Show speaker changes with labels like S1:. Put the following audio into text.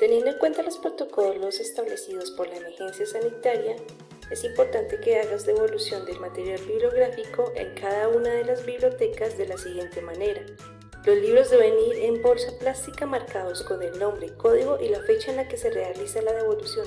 S1: Teniendo en cuenta los protocolos establecidos por la emergencia sanitaria, es importante que hagas devolución del material bibliográfico en cada una de las bibliotecas de la siguiente manera. Los libros deben ir en bolsa plástica marcados con el nombre, código y la fecha en la que se realiza la devolución.